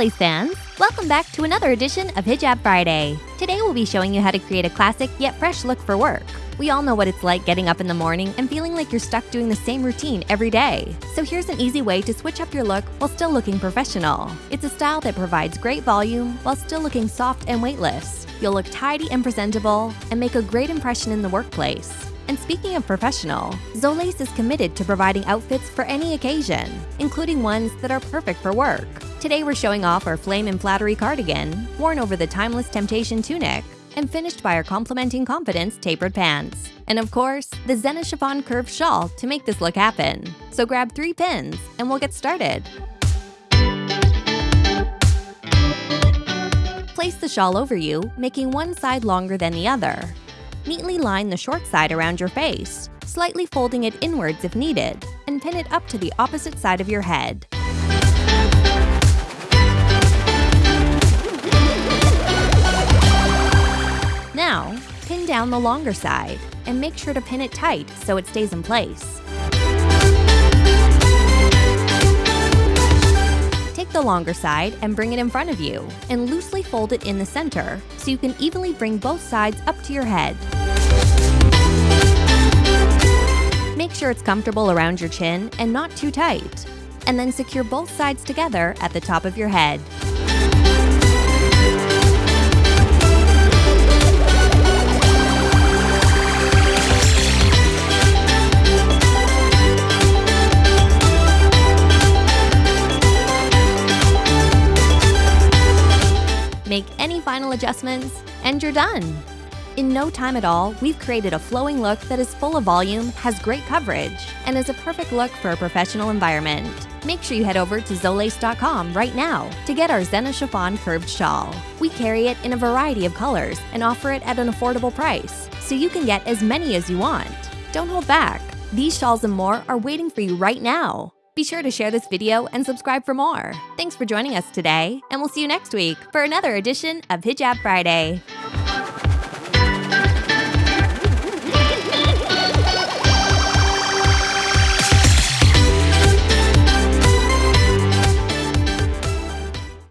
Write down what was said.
Zolace fans! Welcome back to another edition of Hijab Friday. Today we'll be showing you how to create a classic yet fresh look for work. We all know what it's like getting up in the morning and feeling like you're stuck doing the same routine every day. So here's an easy way to switch up your look while still looking professional. It's a style that provides great volume while still looking soft and weightless. You'll look tidy and presentable and make a great impression in the workplace. And speaking of professional, Zolace is committed to providing outfits for any occasion, including ones that are perfect for work. Today we're showing off our Flame and Flattery cardigan, worn over the Timeless Temptation tunic, and finished by our Complementing Confidence tapered pants. And of course, the Zena Chiffon curved shawl to make this look happen. So grab three pins and we'll get started. Place the shawl over you, making one side longer than the other. Neatly line the short side around your face, slightly folding it inwards if needed, and pin it up to the opposite side of your head. Pin down the longer side, and make sure to pin it tight so it stays in place. Take the longer side and bring it in front of you, and loosely fold it in the center so you can evenly bring both sides up to your head. Make sure it's comfortable around your chin and not too tight. And then secure both sides together at the top of your head. Make any final adjustments, and you're done! In no time at all, we've created a flowing look that is full of volume, has great coverage, and is a perfect look for a professional environment. Make sure you head over to Zolace.com right now to get our Zena Chiffon curved shawl. We carry it in a variety of colors and offer it at an affordable price, so you can get as many as you want. Don't hold back. These shawls and more are waiting for you right now. Be sure to share this video and subscribe for more. Thanks for joining us today, and we'll see you next week for another edition of Hijab Friday.